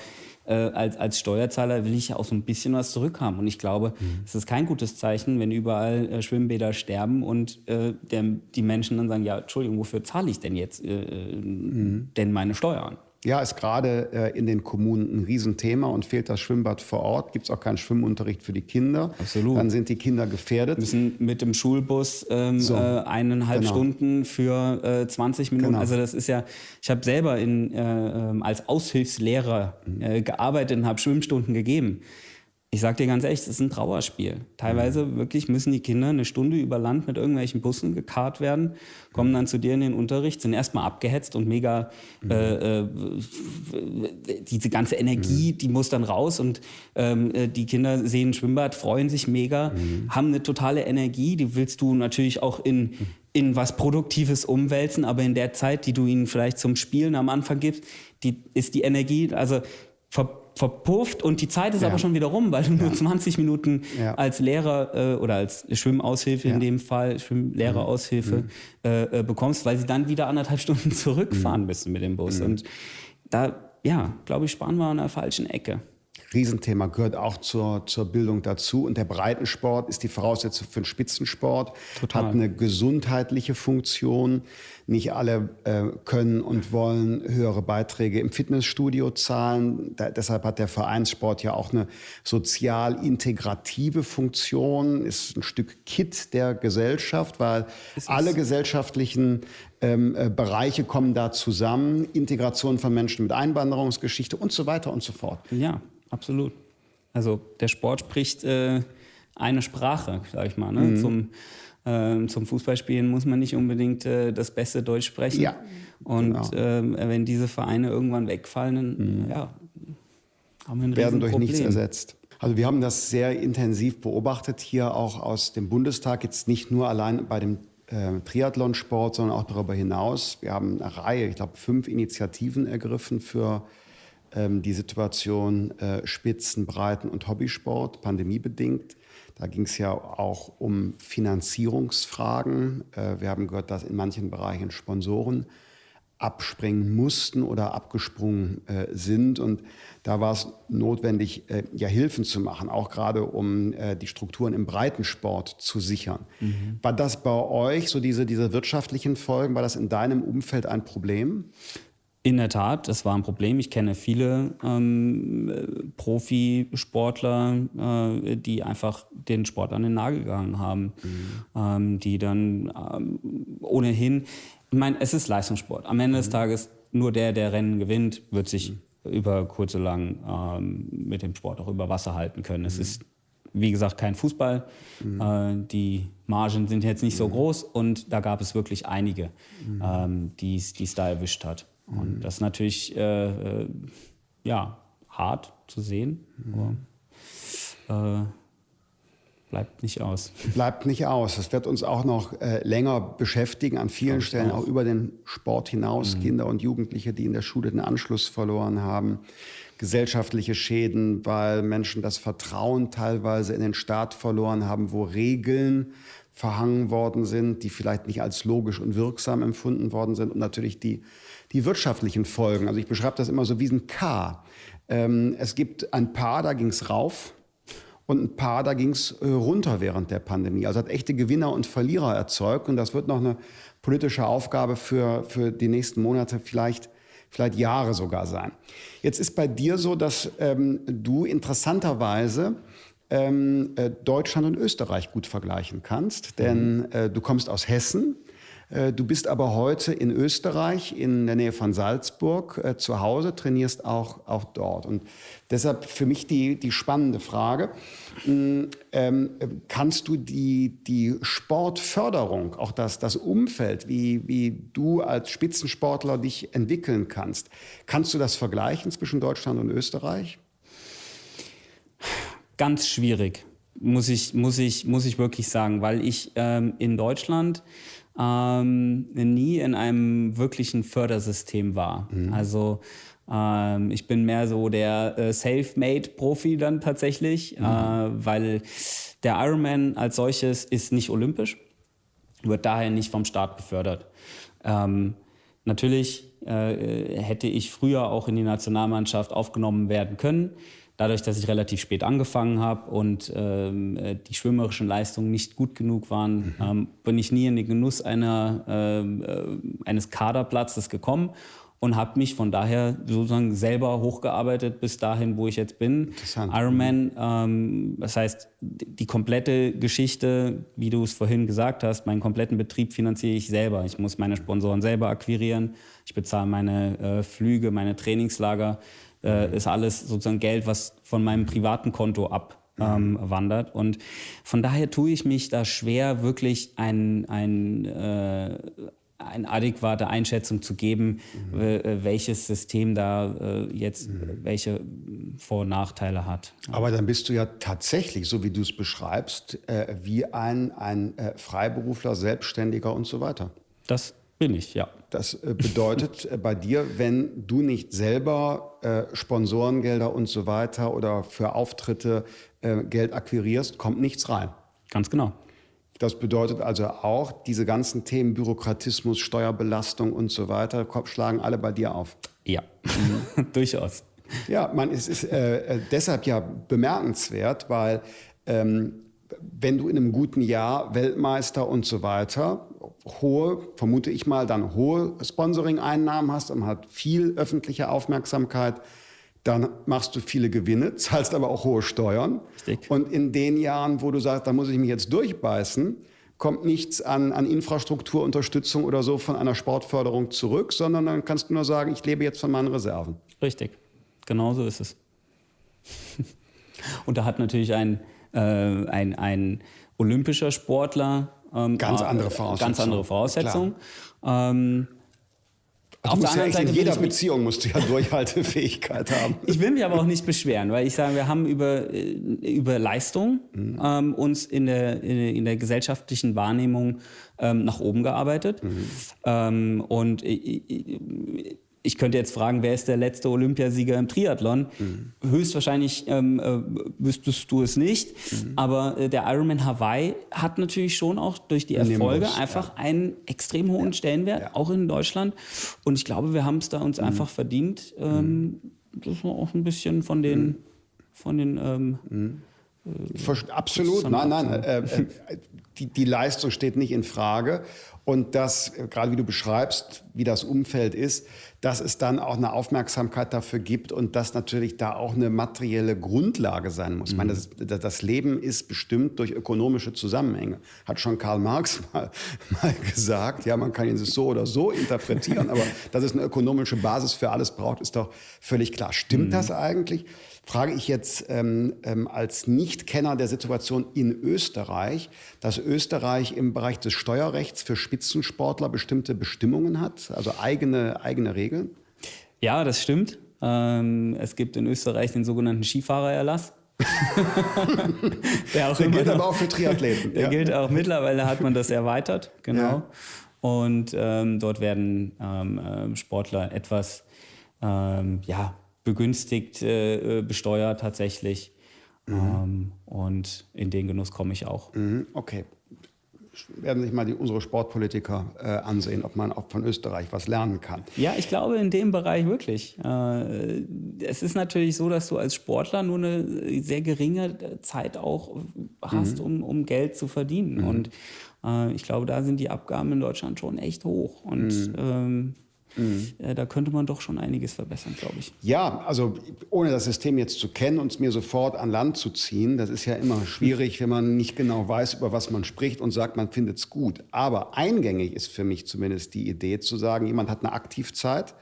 äh, als, als Steuerzahler will ich ja auch so ein bisschen was zurückhaben. Und ich glaube, es ist kein gutes Zeichen, wenn überall äh, Schwimmbäder sterben und äh, der, die Menschen dann sagen, ja, Entschuldigung, wofür zahle ich denn jetzt äh, äh, denn meine Steuern? Ja, ist gerade äh, in den Kommunen ein Riesenthema und fehlt das Schwimmbad vor Ort, gibt es auch keinen Schwimmunterricht für die Kinder. Absolut. Dann sind die Kinder gefährdet. müssen mit dem Schulbus ähm, So. äh, eineinhalb Genau. Stunden für äh, 20 Minuten. Genau. Also das ist ja, ich habe selber in, äh, ähm, als Aushilfslehrer äh, gearbeitet und habe Schwimmstunden gegeben. Ich sag dir ganz ehrlich, das ist ein Trauerspiel. Teilweise wirklich müssen die Kinder eine Stunde über Land mit irgendwelchen Bussen gekarrt werden, kommen dann zu dir in den Unterricht, sind erstmal abgehetzt und mega äh, äh, diese ganze Energie, die muss dann raus und ähm, äh, die Kinder sehen ein Schwimmbad, freuen sich mega, haben eine totale Energie, die willst du natürlich auch in, in was Produktives umwälzen, aber in der Zeit, die du ihnen vielleicht zum Spielen am Anfang gibst, die ist die Energie, also ver, verpufft und die Zeit ist Ja. aber schon wieder rum, weil du nur 20 Minuten Ja. als Lehrer äh, oder als Schwimmaushilfe in dem Fall, Schwimmlehreraushilfe äh, äh, bekommst, weil sie dann wieder anderthalb Stunden (laughs) zurückfahren müssen mit dem Bus. Und da, ja, glaube ich, sparen wir an der falschen Ecke. Riesenthema gehört auch zur, zur Bildung dazu. Und der Breitensport ist die Voraussetzung für den Spitzensport, Total. hat eine gesundheitliche Funktion. Nicht alle äh, können und wollen höhere Beiträge im Fitnessstudio zahlen. Da, deshalb hat der Vereinssport ja auch eine sozial integrative Funktion, ist ein Stück Kit der Gesellschaft, weil alle gesellschaftlichen ähm, äh, Bereiche kommen da zusammen. Integration von Menschen mit Einwanderungsgeschichte und so weiter und so fort. Ja, absolut. Also der Sport spricht äh, eine Sprache, sag ich mal. Ne? Mhm. Zum, äh, zum Fußballspielen muss man nicht unbedingt äh, das beste Deutsch sprechen. Ja. Und genau. Ähm, wenn diese Vereine irgendwann wegfallen, dann mhm. ja, haben wir ein werden durch nichts ersetzt. Also wir haben das sehr intensiv beobachtet hier auch aus dem Bundestag, jetzt nicht nur allein bei dem äh, Triathlonsport, sondern auch darüber hinaus. Wir haben eine Reihe, ich glaube fünf Initiativen ergriffen für ähm, die Situation äh, Spitzen, Breiten und Hobbysport, pandemiebedingt. Da ging es ja auch um Finanzierungsfragen. Äh, wir haben gehört, dass in manchen Bereichen Sponsoren abspringen mussten oder abgesprungen äh, sind. Und da war es notwendig, äh, ja Hilfen zu machen, auch gerade um äh, die Strukturen im Breitensport zu sichern. Mhm. War das bei euch, so diese, diese wirtschaftlichen Folgen, war das in deinem Umfeld ein Problem? In der Tat, das war ein Problem. Ich kenne viele ähm, Profisportler, äh, die einfach den Sport an den Nagel gegangen haben, mhm. ähm, die dann ähm, ohnehin ich meine, es ist Leistungssport. Am Ende des mhm. Tages nur der, der Rennen gewinnt, wird sich mhm. über kurz oder lang ähm, mit dem Sport auch über Wasser halten können. Es mhm. ist, wie gesagt, kein Fußball. Mhm. Äh, die Margen sind jetzt nicht so mhm. groß und da gab es wirklich einige, mhm. ähm, die es da erwischt hat. Und das ist natürlich äh, äh, ja, hart zu sehen. Aber, äh, bleibt nicht aus. (laughs) Bleibt nicht aus. Das wird uns auch noch äh, länger beschäftigen, an vielen Stellen auch. auch über den Sport hinaus. Mhm. Kinder und Jugendliche, die in der Schule den Anschluss verloren haben. Gesellschaftliche Schäden, weil Menschen das Vertrauen teilweise in den Staat verloren haben, wo Regeln verhangen worden sind, die vielleicht nicht als logisch und wirksam empfunden worden sind. Und natürlich die, die wirtschaftlichen Folgen. Also ich beschreibe das immer so wie ein K. Ähm, es gibt ein Paar, da ging es rauf und ein paar, da ging es äh, runter während der Pandemie. Also hat echte Gewinner und Verlierer erzeugt. Und das wird noch eine politische Aufgabe für, für die nächsten Monate, vielleicht, vielleicht Jahre sogar sein. Jetzt ist bei dir so, dass ähm, du interessanterweise ähm, äh, Deutschland und Österreich gut vergleichen kannst. Denn äh, du kommst aus Hessen äh, du bist aber heute in Österreich, in der Nähe von Salzburg, äh, zu Hause, trainierst auch, auch dort. Und deshalb für mich die, die spannende Frage, mm, ähm, kannst du die, die Sportförderung, auch das, das Umfeld, wie, wie du als Spitzensportler dich entwickeln kannst, kannst du das vergleichen zwischen Deutschland und Österreich? Ganz schwierig, muss ich, muss ich, muss ich wirklich sagen, weil ich ähm, in Deutschland ähm, nie in einem wirklichen Fördersystem war. Mhm. Also ähm, ich bin mehr so der äh, Self-Made-Profi dann tatsächlich, mhm. äh, weil der Ironman als solches ist nicht olympisch, wird daher nicht vom Staat befördert. Ähm, natürlich äh, hätte ich früher auch in die Nationalmannschaft aufgenommen werden können. Dadurch, dass ich relativ spät angefangen habe und ähm, äh, die schwimmerischen Leistungen nicht gut genug waren, mhm. ähm, bin ich nie in den Genuss einer, ähm, äh, eines Kaderplatzes gekommen und habe mich von daher sozusagen selber hochgearbeitet bis dahin, wo ich jetzt bin. Ironman, ähm, das heißt, die komplette Geschichte, wie du es vorhin gesagt hast, meinen kompletten Betrieb finanziere ich selber. Ich muss meine Sponsoren selber akquirieren, ich bezahle meine äh, Flüge, meine Trainingslager äh, ist alles sozusagen Geld, was von meinem privaten Konto abwandert. Ähm, und von daher tue ich mich da schwer, wirklich ein, ein äh, eine adäquate Einschätzung zu geben, mhm. äh, welches System da äh, jetzt mhm. welche Vor- und Nachteile hat. Aber dann bist du ja tatsächlich, so wie du es beschreibst, äh, wie ein, ein Freiberufler, Selbstständiger und so weiter. Das bin ich, ja. Das äh, bedeutet äh, bei dir, wenn du nicht selber äh, Sponsorengelder und so weiter oder für Auftritte äh, Geld akquirierst, kommt nichts rein. Ganz genau. Das bedeutet also auch, diese ganzen Themen Bürokratismus, Steuerbelastung und so weiter schlagen alle bei dir auf. Ja, (laughs) durchaus. Ja, man, es ist äh, deshalb ja bemerkenswert, weil ähm, wenn du in einem guten Jahr Weltmeister und so weiter hohe, vermute ich mal, dann hohe Sponsoring-Einnahmen hast und hat viel öffentliche Aufmerksamkeit, dann machst du viele Gewinne, (laughs) zahlst aber auch hohe Steuern. Richtig. Und in den Jahren, wo du sagst, da muss ich mich jetzt durchbeißen, kommt nichts an, an Infrastrukturunterstützung oder so von einer Sportförderung zurück, sondern dann kannst du nur sagen, ich lebe jetzt von meinen Reserven. Richtig, genau so ist es. (laughs) Und da hat natürlich ein, äh, ein, ein olympischer Sportler ähm, ganz andere Voraussetzungen. Ganz andere Voraussetzungen. Ähm, auf der anderen ja Seite in jeder Beziehung musst du ja (laughs) Durchhaltefähigkeit haben. Ich will mich aber auch nicht beschweren, weil ich sage, wir haben über, äh, über Leistung mhm. ähm, uns in der, in der gesellschaftlichen Wahrnehmung ähm, nach oben gearbeitet. Mhm. Ähm, und ich, ich könnte jetzt fragen, wer ist der letzte Olympiasieger im Triathlon? Mhm. Höchstwahrscheinlich ähm, äh, wüsstest du es nicht. Mhm. Aber äh, der Ironman Hawaii hat natürlich schon auch durch die Erfolge Nimbus, einfach ja. einen extrem hohen ja. Stellenwert, ja. auch in Deutschland. Und ich glaube, wir haben es da uns mhm. einfach verdient, ähm, mhm. dass wir auch ein bisschen von den, mhm. von den ähm, mhm. äh, Absolut, nein, nein. Äh, äh, die, die Leistung steht nicht in Frage. Und das, äh, gerade wie du beschreibst, wie das Umfeld ist, dass es dann auch eine Aufmerksamkeit dafür gibt und dass natürlich da auch eine materielle Grundlage sein muss. Mhm. Ich meine, mhm. das, das, Leben ist bestimmt durch ökonomische Zusammenhänge. Hat schon Karl Marx (laughs) mal, mal gesagt. Ja, man kann ihn so oder so interpretieren, aber (laughs) dass es eine ökonomische Basis für alles braucht, ist doch völlig klar. Stimmt mhm. das eigentlich? Frage ich jetzt ähm, ähm, als Nichtkenner der Situation in Österreich, dass Österreich im Bereich des Steuerrechts für Spitzensportler bestimmte Bestimmungen hat, also eigene, eigene Regeln? Ja, das stimmt. Ähm, es gibt in Österreich den sogenannten Skifahrererlass. (laughs) der, der gilt noch, aber auch für Triathleten. Der ja. gilt auch mittlerweile, hat man das erweitert, genau. Ja. Und ähm, dort werden ähm, äh, Sportler etwas ähm, ja, begünstigt äh, äh, besteuert tatsächlich. Mhm. Ähm, und in den Genuss komme ich auch. Mhm, okay. Werden sich mal die, unsere Sportpolitiker äh, ansehen, ob man auch von Österreich was lernen kann. Ja, ich glaube in dem Bereich wirklich. Äh, es ist natürlich so, dass du als Sportler nur eine sehr geringe Zeit auch hast, mhm. um, um Geld zu verdienen. Mhm. Und äh, ich glaube, da sind die Abgaben in Deutschland schon echt hoch. Und mhm. ähm, Mhm. Da könnte man doch schon einiges verbessern, glaube ich. Ja, also ohne das System jetzt zu kennen und es mir sofort an Land zu ziehen, das ist ja immer schwierig, wenn man nicht genau weiß, über was man spricht und sagt, man findet es gut. Aber eingängig ist für mich zumindest die Idee zu sagen, jemand hat eine Aktivzeit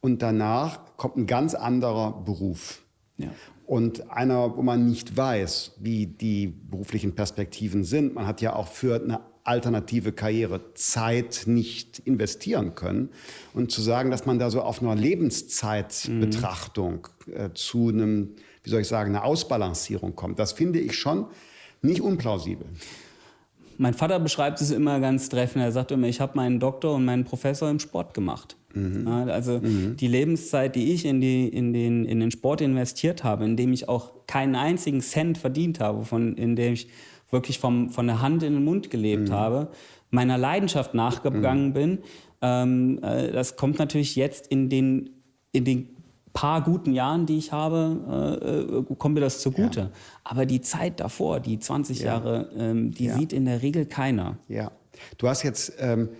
und danach kommt ein ganz anderer Beruf. Ja. Und einer, wo man nicht weiß, wie die beruflichen Perspektiven sind. Man hat ja auch für eine alternative Karriere Zeit nicht investieren können. Und zu sagen, dass man da so auf einer Lebenszeitbetrachtung mhm. äh, zu einem, wie soll ich sagen, einer Ausbalancierung kommt, das finde ich schon nicht unplausibel. Mein Vater beschreibt es immer ganz treffend. Er sagt immer, ich habe meinen Doktor und meinen Professor im Sport gemacht. Mhm. Also mhm. die Lebenszeit, die ich in, die, in, den, in den Sport investiert habe, in dem ich auch keinen einzigen Cent verdient habe, von, in dem ich wirklich vom, von der Hand in den Mund gelebt mhm. habe, meiner Leidenschaft nachgegangen mhm. bin. Ähm, äh, das kommt natürlich jetzt in den, in den paar guten Jahren, die ich habe, äh, kommt mir das zugute. Ja. Aber die Zeit davor, die 20 ja. Jahre, ähm, die ja. sieht in der Regel keiner. Ja. Du hast jetzt ähm,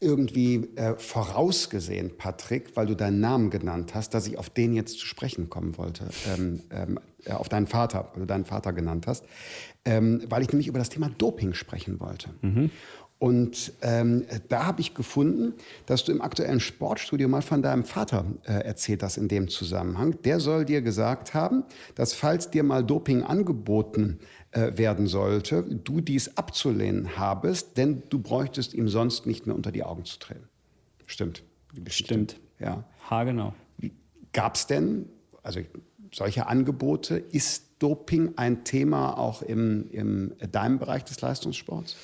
irgendwie äh, vorausgesehen, Patrick, weil du deinen Namen genannt hast, dass ich auf den jetzt zu sprechen kommen wollte, ähm, ähm, äh, auf deinen Vater, weil du deinen Vater genannt hast, ähm, weil ich nämlich über das Thema Doping sprechen wollte. Mhm. Und ähm, da habe ich gefunden, dass du im aktuellen Sportstudio mal von deinem Vater äh, erzählt hast in dem Zusammenhang. Der soll dir gesagt haben, dass falls dir mal Doping angeboten äh, werden sollte, du dies abzulehnen habest, denn du bräuchtest ihm sonst nicht mehr unter die Augen zu treten. Stimmt. Stimmt. Ja. Ha, genau. Gab es denn also solche Angebote? Ist Doping ein Thema auch im, im deinem Bereich des Leistungssports?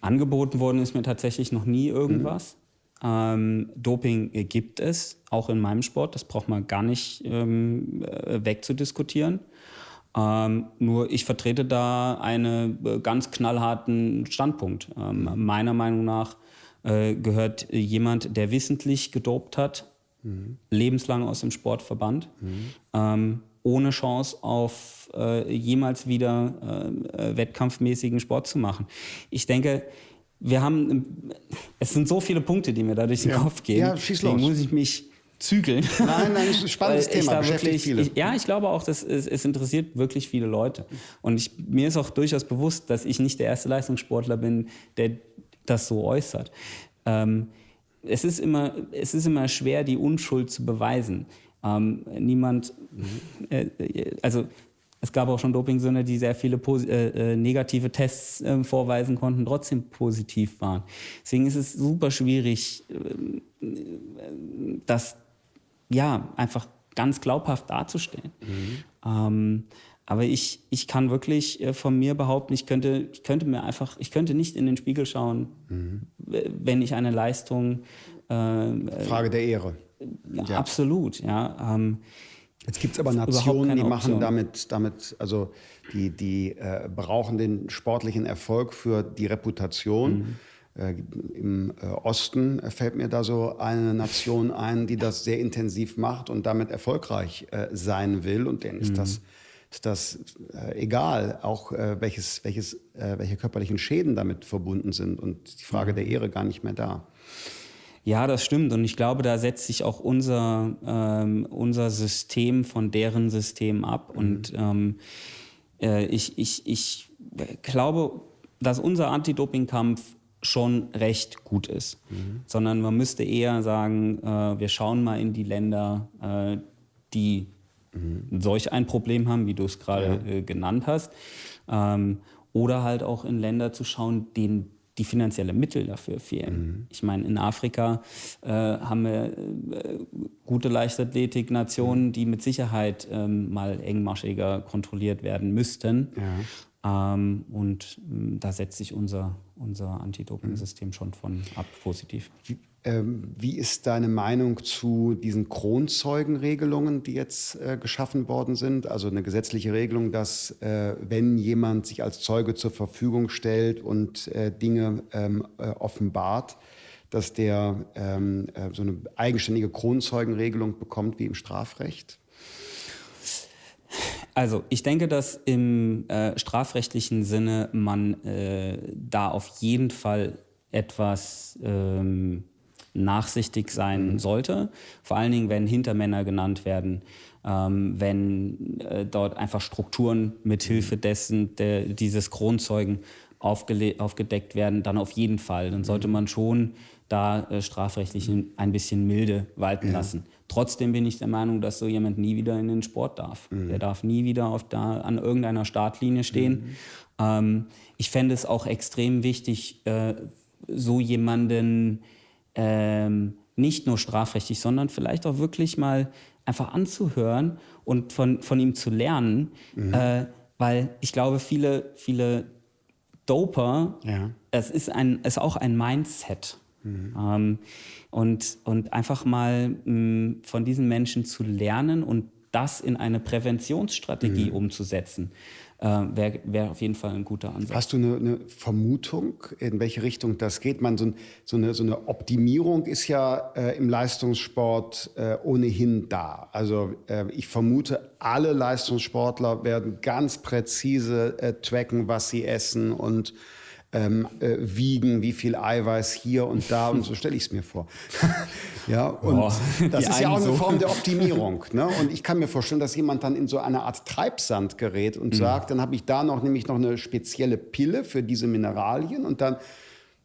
Angeboten worden ist mir tatsächlich noch nie irgendwas. Mhm. Ähm, Doping gibt es, auch in meinem Sport. Das braucht man gar nicht ähm, äh, wegzudiskutieren. Ähm, nur ich vertrete da einen äh, ganz knallharten Standpunkt. Ähm, meiner Meinung nach äh, gehört jemand, der wissentlich gedopt hat, mhm. lebenslang aus dem Sport verbannt, mhm. Ähm, ohne Chance auf äh, jemals wieder äh, wettkampfmäßigen Sport zu machen. Ich denke, wir haben, es sind so viele Punkte, die mir da durch den ja. Kopf gehen. Ja, schieß los. Deswegen muss ich mich zügeln. Nein, nein, ist ein (laughs) spannendes Thema, wirklich, viele. Ich, ja, ich glaube auch, dass es, es, interessiert wirklich viele Leute. Und ich, mir ist auch durchaus bewusst, dass ich nicht der erste Leistungssportler bin, der das so äußert. Ähm, es, ist immer, es ist immer schwer, die Unschuld zu beweisen. Ähm, niemand, (laughs) äh, also es gab auch schon Dopingsünder, die sehr viele äh, äh, negative Tests äh, vorweisen konnten, trotzdem positiv waren. Deswegen ist es super schwierig, äh, das ja einfach ganz glaubhaft darzustellen. Mhm. Ähm, aber ich, ich kann wirklich äh, von mir behaupten, ich könnte, ich könnte mir einfach, ich könnte nicht in den Spiegel schauen, mhm. wenn ich eine Leistung. Äh, Frage der Ehre. Ja, ja. Absolut, ja. Ähm, Jetzt gibt es aber Nationen, die machen damit, damit, also die, die äh, brauchen den sportlichen Erfolg für die Reputation. Mhm. Äh, Im äh, Osten fällt mir da so eine Nation ein, die das sehr intensiv macht und damit erfolgreich äh, sein will. Und denen ist mhm. das, ist das äh, egal, auch äh, welches, welches, welche körperlichen Schäden damit verbunden sind und die Frage mhm. der Ehre gar nicht mehr da. Ja, das stimmt. Und ich glaube, da setzt sich auch unser, ähm, unser System von deren System ab. Mhm. Und ähm, äh, ich, ich, ich glaube, dass unser Anti-Doping-Kampf schon recht gut ist. Mhm. Sondern man müsste eher sagen, äh, wir schauen mal in die Länder, äh, die mhm. solch ein Problem haben, wie du es gerade ja. äh, genannt hast. Ähm, oder halt auch in Länder zu schauen, denen die finanzielle Mittel dafür fehlen. Mhm. Ich meine, in Afrika äh, haben wir äh, gute Leichtathletik-Nationen, die mit Sicherheit ähm, mal engmaschiger kontrolliert werden müssten. Ja. Ähm, und äh, da setzt sich unser, unser Anti-Doping-System mhm. schon von ab positiv. Wie, ähm, wie ist deine Meinung zu diesen Kronzeugenregelungen, die jetzt äh, geschaffen worden sind? Also eine gesetzliche Regelung, dass äh, wenn jemand sich als Zeuge zur Verfügung stellt und äh, Dinge ähm, äh, offenbart, dass der ähm, äh, so eine eigenständige Kronzeugenregelung bekommt wie im Strafrecht? Also ich denke, dass im äh, strafrechtlichen Sinne man da auf jeden Fall etwas ähm, nachsichtig sein mhm. sollte. Vor allen Dingen, wenn Hintermänner genannt werden, ähm, wenn äh, dort einfach Strukturen mithilfe mhm. dessen, der, dieses Kronzeugen aufgedeckt werden, dann auf jeden Fall. Dann sollte mhm. man schon da äh, strafrechtlich ein bisschen milde walten ja. lassen. Trotzdem bin ich der Meinung, dass so jemand nie wieder in den Sport darf. Mhm. Der darf nie wieder auf da, an irgendeiner Startlinie stehen. Mhm. Ähm, ich fände es auch extrem wichtig, äh, so jemanden ähm, nicht nur strafrechtlich, sondern vielleicht auch wirklich mal einfach anzuhören und von, von ihm zu lernen. Mhm. Äh, weil ich glaube, viele, viele Doper, ja. es ist, ein, ist auch ein Mindset. Mhm. Ähm, und, und einfach mal mh, von diesen Menschen zu lernen und das in eine Präventionsstrategie mhm. umzusetzen äh, wäre wär auf jeden Fall ein guter Ansatz. Hast du eine, eine Vermutung, in welche Richtung das geht? Man, so, so, eine, so eine Optimierung ist ja äh, im Leistungssport äh, ohnehin da. Also äh, ich vermute, alle Leistungssportler werden ganz präzise äh, tracken, was sie essen und ähm, äh, wiegen, wie viel Eiweiß hier und da und so stelle ich es mir vor. (laughs) ja, und oh, das ist ja auch eine. Form der (laughs) Optimierung. Ne? Und ich kann mir vorstellen, dass jemand dann in so eine Art Treibsand gerät und mhm. sagt, dann habe ich da noch nämlich noch eine spezielle Pille für diese Mineralien und dann,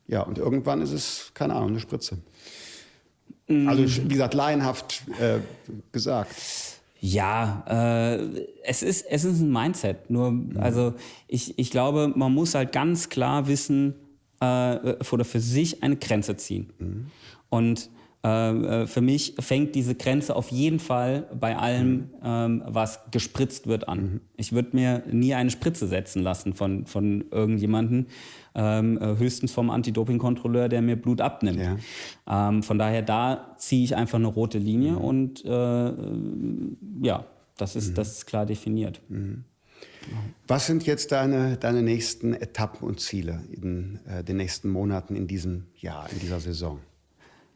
ja, und irgendwann ist es, keine Ahnung, eine Spritze. Mhm. Also, wie gesagt, laienhaft äh, gesagt. Ja, äh, es, ist, es ist ein Mindset. Nur, mhm. also ich, ich glaube, man muss halt ganz klar wissen äh, oder für sich eine Grenze ziehen. Mhm. Und äh, äh, für mich fängt diese Grenze auf jeden Fall bei allem, ähm, was gespritzt wird, an. Ich würde mir nie eine Spritze setzen lassen von, von irgendjemandem, ähm, äh, höchstens vom Anti-Doping-Kontrolleur, der mir Blut abnimmt. Ja. Ähm, von daher, da ziehe ich einfach eine rote Linie mhm. und äh, ja, das ist, mhm. das ist klar definiert. Mhm. Was sind jetzt deine, deine nächsten Etappen und Ziele in äh, den nächsten Monaten in diesem Jahr, in dieser Saison?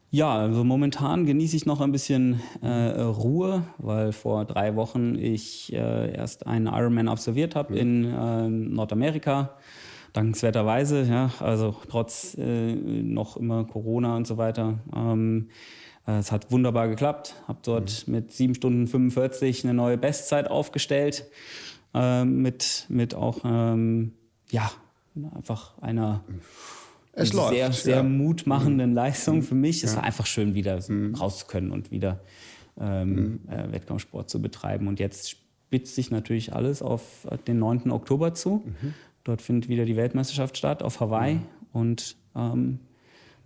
Ja, also momentan genieße ich noch ein bisschen äh, Ruhe, weil vor drei Wochen ich äh, erst einen Ironman absolviert habe mhm. in äh, Nordamerika. Dankenswerterweise, ja, also trotz äh, noch immer Corona und so weiter. Ähm, äh, es hat wunderbar geklappt. Habe dort mhm. mit 7 Stunden 45 eine neue Bestzeit aufgestellt. Ähm, mit, mit auch, ähm, ja, einfach einer. Mhm es läuft, sehr, sehr ja. mutmachenden mhm. Leistung für mich. Es ja. war einfach schön, wieder mhm. raus zu können und wieder ähm, mhm. äh, Wettkampfsport zu betreiben. Und jetzt spitzt sich natürlich alles auf den 9. Oktober zu. Mhm. Dort findet wieder die Weltmeisterschaft statt auf Hawaii. Und ähm,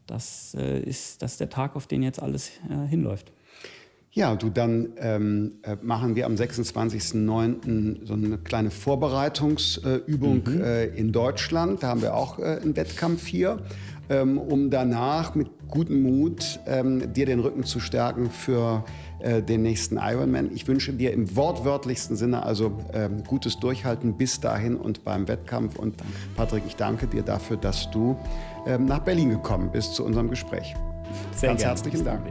das, äh, ist, das ist der Tag, auf den jetzt alles äh, hinläuft. Ja, du, dann ähm, äh, machen wir am 26.09. so eine kleine Vorbereitungsübung mhm. äh, in Deutschland. Da haben wir auch äh, einen Wettkampf hier, ähm, um danach mit gutem Mut ähm, dir den Rücken zu stärken für äh, den nächsten Ironman. Ich wünsche dir im wortwörtlichsten Sinne also ähm, gutes Durchhalten bis dahin und beim Wettkampf. Und Patrick, ich danke dir dafür, dass du ähm, nach Berlin gekommen bist zu unserem Gespräch. Sehr Ganz gerne. herzlichen Dank.